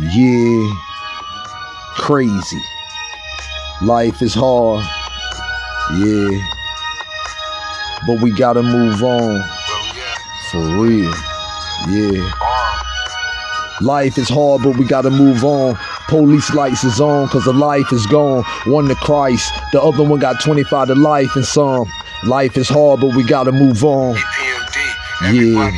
Yeah, crazy. Life is hard. Yeah, but we gotta move on. For real. Yeah. Life is hard, but we gotta move on. Police lights is on, cause the life is gone. One to Christ, the other one got 25 to life and some. Life is hard, but we gotta move on. EPMD,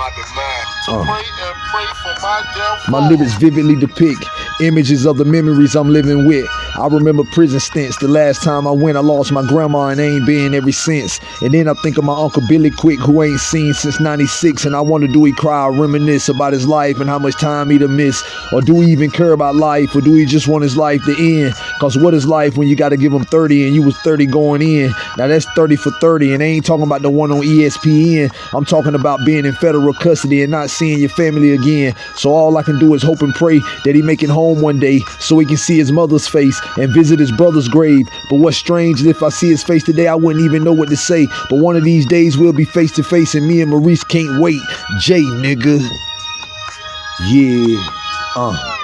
everybody plotting my Uh. pray and pray for my. My lyrics vividly depict images of the memories I'm living with. I remember prison stints. The last time I went, I lost my grandma and ain't been ever since. And then I think of my uncle Billy Quick, who ain't seen since 96. And I wonder, do he cry or reminisce about his life and how much time he'd have missed? Or do he even care about life? Or do he just want his life to end? Cause what is life when you gotta give him 30 and you was 30 going in? Now that's 30 for 30. And I ain't talking about the one on ESPN. I'm talking about being in federal custody and not seeing your family again. So all I can do is hope and pray that he make it home one day so he can see his mother's face and visit his brother's grave. But what's strange is if I see his face today, I wouldn't even know what to say. But one of these days we'll be face to face and me and Maurice can't wait. Jay, nigga. Yeah. Uh.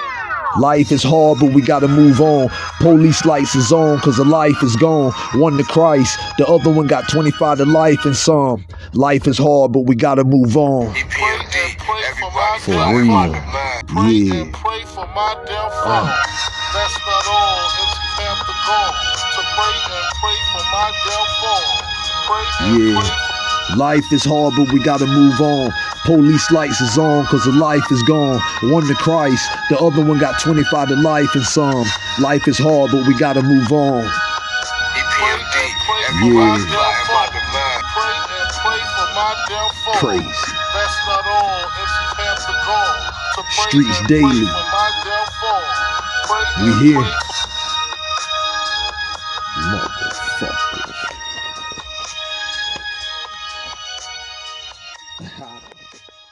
Life is hard, but we gotta move on. Police lights is on, cause the life is gone. One to Christ, the other one got 25 to life and some. Life is hard, but we gotta move on. For real. my. Pray Yeah. and pray for my downfall. That's not all. MCs have to go to pray and pray for my downfall. Pray and Yeah. pray for Life is hard, but we gotta move on. Police lights is on, cause the life is gone. One to Christ, the other one got 25 to life and some. Life is hard, but we gotta move on. EPMD, Yeah. plotting my demise. pray and Motherfuckers.